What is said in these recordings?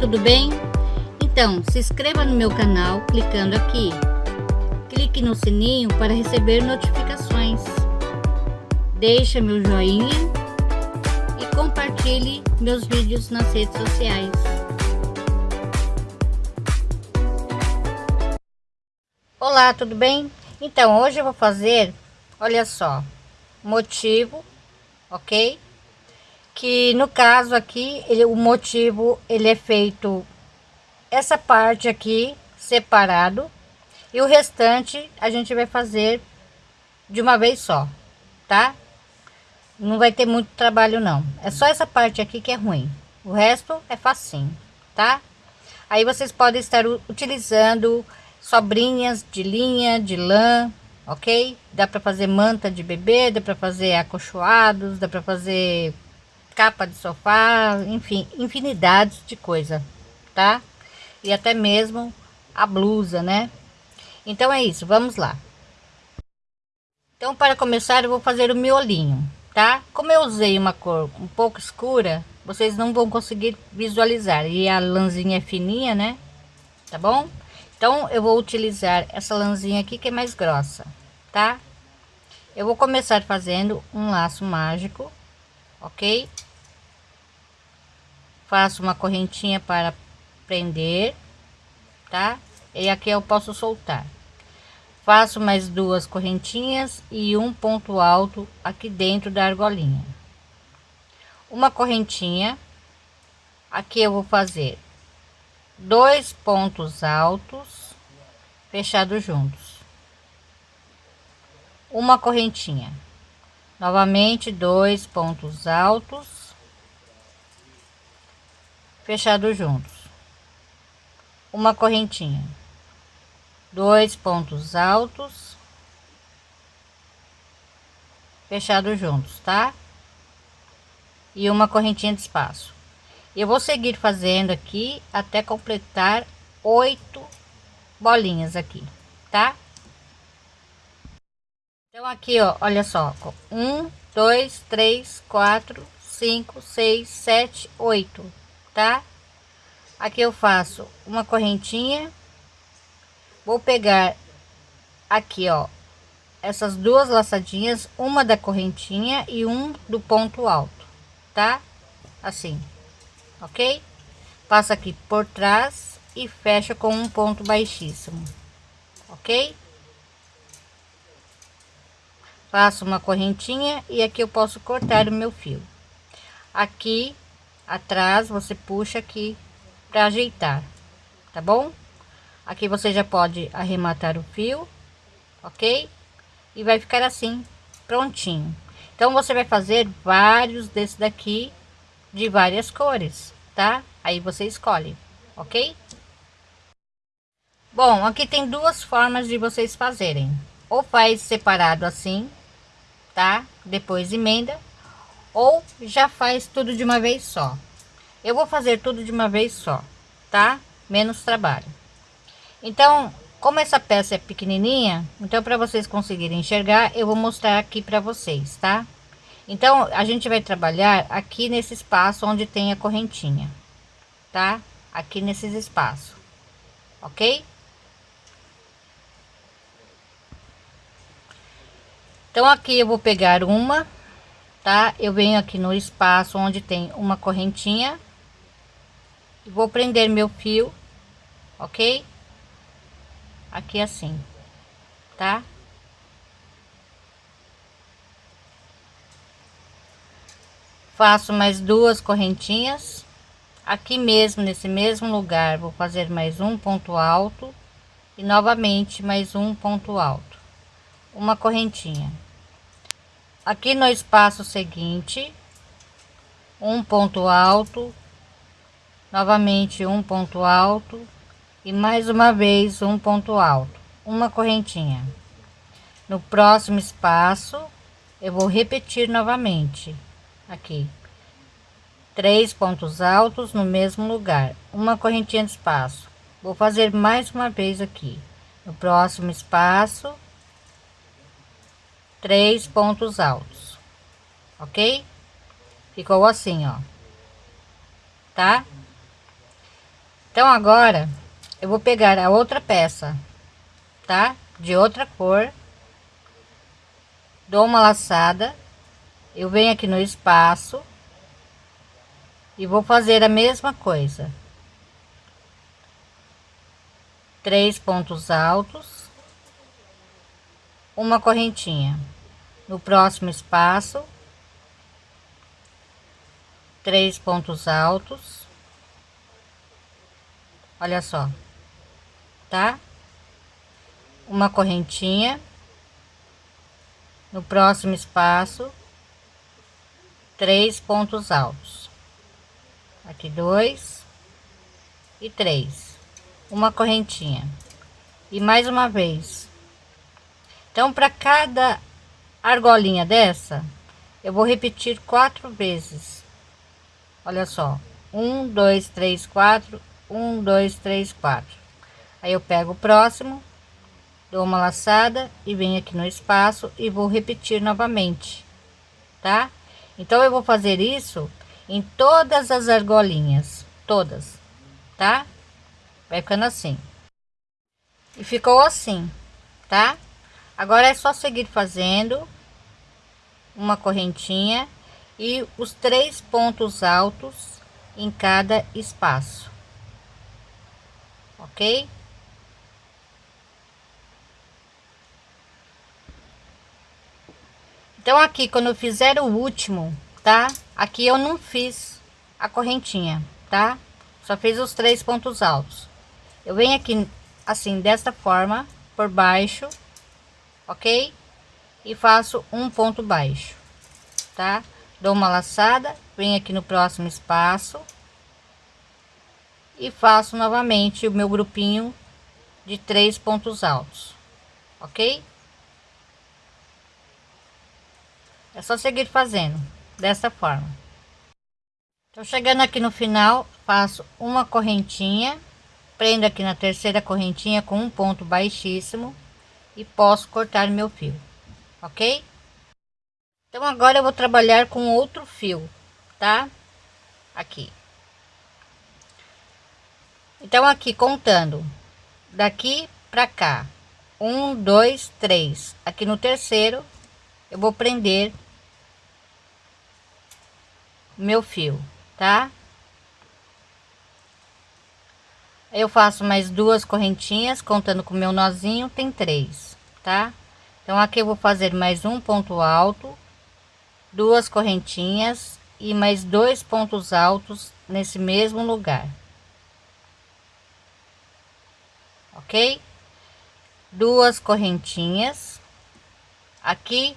tudo bem? Então, se inscreva no meu canal clicando aqui. Clique no sininho para receber notificações. Deixe meu joinha e compartilhe meus vídeos nas redes sociais. Olá, tudo bem? Então, hoje eu vou fazer, olha só, motivo, ok? Que no caso aqui ele, o motivo ele é feito essa parte aqui separado e o restante a gente vai fazer de uma vez só tá? Não vai ter muito trabalho não. É só essa parte aqui que é ruim. O resto é facinho tá? Aí vocês podem estar utilizando sobrinhas de linha de lã ok? Dá para fazer manta de bebê dá para fazer acolchoados dá para fazer capa de sofá, enfim, infinidades de coisa, tá? E até mesmo a blusa, né? Então é isso, vamos lá. Então para começar eu vou fazer o miolinho, tá? Como eu usei uma cor um pouco escura, vocês não vão conseguir visualizar. E a lãzinha é fininha, né? Tá bom? Então eu vou utilizar essa lãzinha aqui que é mais grossa, tá? Eu vou começar fazendo um laço mágico, ok? Faço uma correntinha para prender, tá? E aqui eu posso soltar. Faço mais duas correntinhas e um ponto alto aqui dentro da argolinha. Uma correntinha, aqui eu vou fazer dois pontos altos fechados juntos. Uma correntinha. Novamente dois pontos altos fechado juntos. Uma correntinha. Dois pontos altos. Fechado juntos tá? E uma correntinha de espaço. Eu vou seguir fazendo aqui até completar oito bolinhas aqui tá? Então aqui ó olha só um dois três quatro cinco seis sete oito tá? Aqui eu faço uma correntinha, vou pegar aqui, ó, essas duas laçadinhas, uma da correntinha e um do ponto alto, tá? Assim, ok? Passa aqui por trás e fecha com um ponto baixíssimo, ok? Faço uma correntinha e aqui eu posso cortar o meu fio. Aqui atrás você puxa aqui para ajeitar tá bom? Aqui você já pode arrematar o fio ok? E vai ficar assim prontinho. Então você vai fazer vários desse daqui de várias cores tá? Aí você escolhe ok? Bom aqui tem duas formas de vocês fazerem. Ou faz separado assim tá? Depois emenda ou já faz tudo de uma vez só. Eu vou fazer tudo de uma vez só, tá? Menos trabalho. Então, como essa peça é pequenininha, então para vocês conseguirem enxergar, eu vou mostrar aqui para vocês, tá? Então, a gente vai trabalhar aqui nesse espaço onde tem a correntinha, tá? Aqui nesses espaços, ok? Então, aqui eu vou pegar uma tá? Eu venho aqui no espaço onde tem uma correntinha. Vou prender meu fio, ok? Aqui assim, tá? Faço mais duas correntinhas. Aqui mesmo, nesse mesmo lugar, vou fazer mais um ponto alto. E novamente mais um ponto alto. Uma correntinha aqui no espaço seguinte um ponto alto novamente um ponto alto e mais uma vez um ponto alto uma correntinha. No próximo espaço eu vou repetir novamente aqui. Três pontos altos no mesmo lugar uma correntinha de espaço. Vou fazer mais uma vez aqui. No próximo espaço três pontos altos, ok? Ficou assim, ó, tá? então agora eu vou pegar a outra peça tá de outra cor dou uma laçada eu venho aqui no espaço e vou fazer a mesma coisa três pontos altos uma correntinha. No próximo espaço três pontos altos. Olha só tá? Uma correntinha. No próximo espaço três pontos altos. Aqui dois e três. Uma correntinha. E mais uma vez então para cada argolinha dessa eu vou repetir quatro vezes. Olha só. Um dois três quatro. Um dois três quatro. Aí eu pego o próximo dou uma laçada e venho aqui no espaço e vou repetir novamente tá? Então eu vou fazer isso em todas as argolinhas. Todas tá? Vai ficando assim. E ficou assim tá agora é só seguir fazendo uma correntinha e os três pontos altos em cada espaço ok Então aqui quando eu fizer o último, tá? Aqui eu não fiz a correntinha, tá? Só fiz os três pontos altos. Eu venho aqui assim desta forma por baixo, ok? E faço um ponto baixo, tá? Dou uma laçada, venho aqui no próximo espaço e faço novamente o meu grupinho de três pontos altos, ok? É só seguir fazendo dessa forma. Tô chegando aqui no final, faço uma correntinha, prendo aqui na terceira correntinha com um ponto baixíssimo e posso cortar meu fio, ok? Então agora eu vou trabalhar com outro fio, tá? Aqui. Então aqui contando daqui para cá, um, dois, três. Aqui no terceiro eu vou prender meu fio, tá? Eu faço mais duas correntinhas, contando com meu nozinho, tem três, tá? Então, aqui eu vou fazer mais um ponto alto, duas correntinhas e mais dois pontos altos nesse mesmo lugar. Ok? Duas correntinhas. Aqui,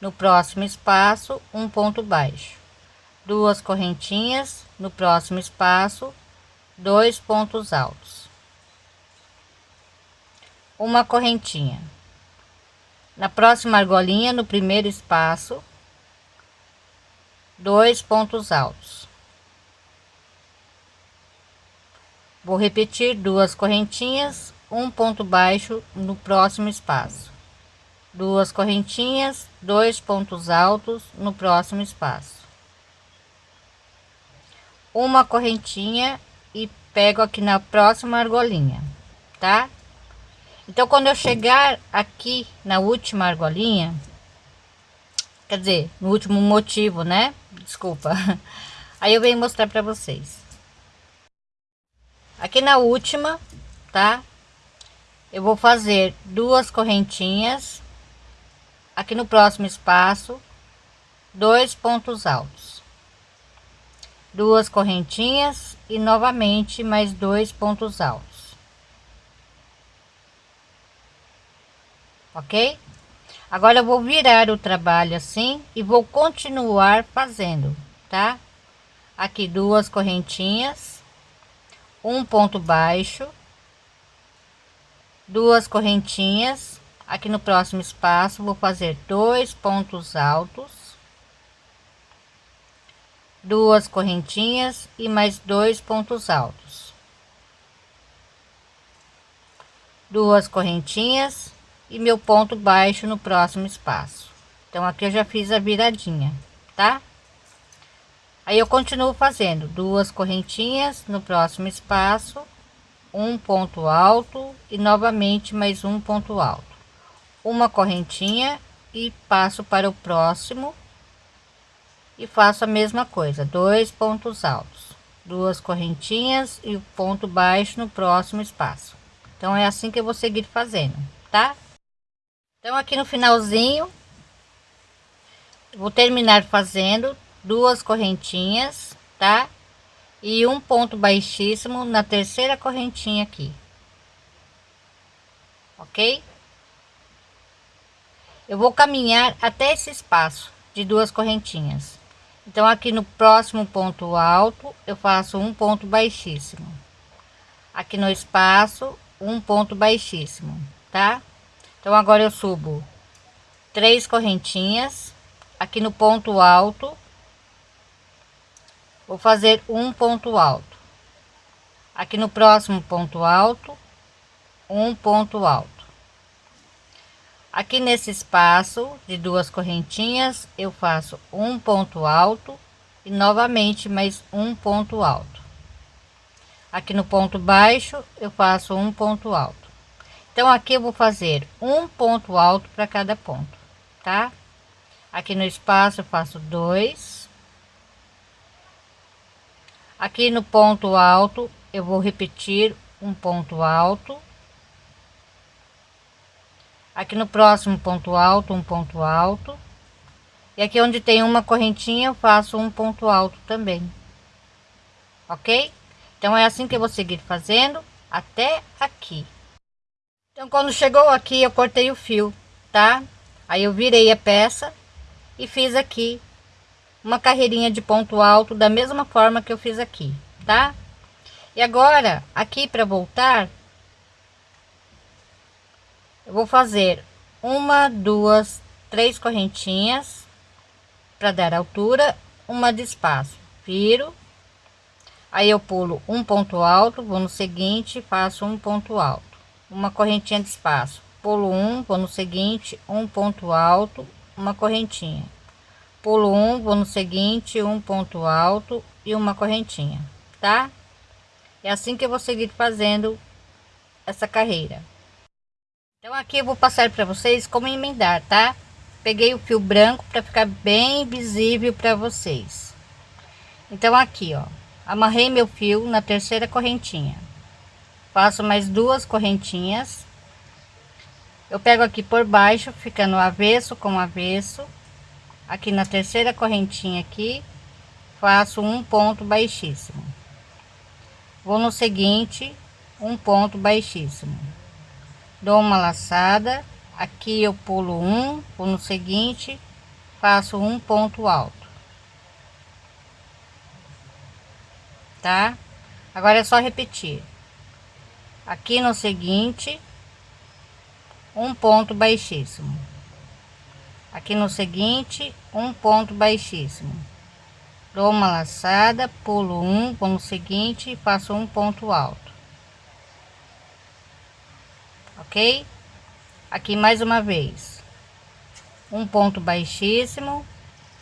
no próximo espaço, um ponto baixo duas correntinhas no próximo espaço dois pontos altos. Uma correntinha. Na próxima argolinha no primeiro espaço dois pontos altos. Vou repetir duas correntinhas um ponto baixo no próximo espaço. Duas correntinhas dois pontos altos no próximo espaço. Uma correntinha e pego aqui na próxima argolinha, tá? Então, quando eu chegar aqui na última argolinha, quer dizer, no último motivo, né? Desculpa. Aí eu venho mostrar para vocês. Aqui na última, tá? Eu vou fazer duas correntinhas. Aqui no próximo espaço, dois pontos altos duas correntinhas e novamente mais dois pontos altos. Ok? Agora eu vou virar o trabalho assim e vou continuar fazendo tá? Aqui duas correntinhas um ponto baixo duas correntinhas. Aqui no próximo espaço vou fazer dois pontos altos duas correntinhas e mais dois pontos altos. Duas correntinhas e meu ponto baixo no próximo espaço. Então aqui eu já fiz a viradinha tá? Aí eu continuo fazendo duas correntinhas no próximo espaço um ponto alto e novamente mais um ponto alto. Uma correntinha e passo para o próximo e faço a mesma coisa dois pontos altos duas correntinhas e o ponto baixo no próximo espaço. Então é assim que eu vou seguir fazendo tá? Então aqui no finalzinho vou terminar fazendo duas correntinhas tá? E um ponto baixíssimo na terceira correntinha aqui. Ok? Eu vou caminhar até esse espaço de duas correntinhas então aqui no próximo ponto alto eu faço um ponto baixíssimo. Aqui no espaço um ponto baixíssimo tá? Então agora eu subo três correntinhas. Aqui no ponto alto vou fazer um ponto alto. Aqui no próximo ponto alto um ponto alto aqui nesse espaço de duas correntinhas eu faço um ponto alto e novamente mais um ponto alto. Aqui no ponto baixo eu faço um ponto alto. Então aqui eu vou fazer um ponto alto para cada ponto tá? Aqui no espaço eu faço dois. Aqui no ponto alto eu vou repetir um ponto alto aqui no próximo ponto alto um ponto alto e aqui onde tem uma correntinha eu faço um ponto alto também ok então é assim que eu vou seguir fazendo até aqui então, quando chegou aqui, eu cortei o fio, tá? Aí eu virei a peça e fiz aqui uma carreirinha de ponto alto da mesma forma que eu fiz aqui, tá? E agora, aqui para voltar, eu vou fazer uma, duas, três correntinhas para dar altura, uma de espaço, viro, aí eu pulo um ponto alto, vou no seguinte, faço um ponto alto. Uma correntinha de espaço. Pulo um vou no seguinte um ponto alto uma correntinha. Pulo um vou no seguinte um ponto alto e uma correntinha tá? É assim que eu vou seguir fazendo essa carreira aqui eu vou passar para vocês como emendar tá? Peguei o fio branco para ficar bem visível para vocês. Então aqui ó. Amarrei meu fio na terceira correntinha. Faço mais duas correntinhas. Eu pego aqui por baixo ficando avesso com avesso. Aqui na terceira correntinha aqui faço um ponto baixíssimo. Vou no seguinte um ponto baixíssimo dou uma laçada. Aqui eu pulo um no seguinte faço um ponto alto. Tá? Agora é só repetir. Aqui no seguinte um ponto baixíssimo. Aqui no seguinte um ponto baixíssimo. Dou uma laçada pulo um no seguinte faço um ponto alto ok? Aqui mais uma vez. Um ponto baixíssimo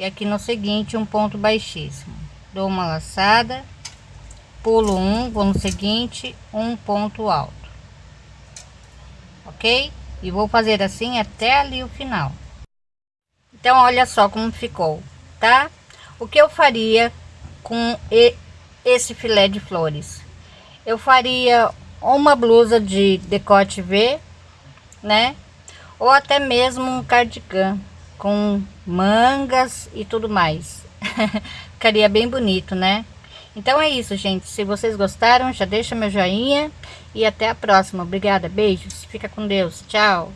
e aqui no seguinte um ponto baixíssimo. Dou uma laçada pulo um vou no seguinte um ponto alto. Ok? E vou fazer assim até ali o final. Então olha só como ficou tá? O que eu faria com esse filé de flores? Eu faria uma blusa de decote V né ou até mesmo um cardigan com mangas e tudo mais ficaria bem bonito né então é isso, gente. Se vocês gostaram, já deixa meu joinha. E até a próxima. Obrigada. Beijos. Fica com Deus. Tchau.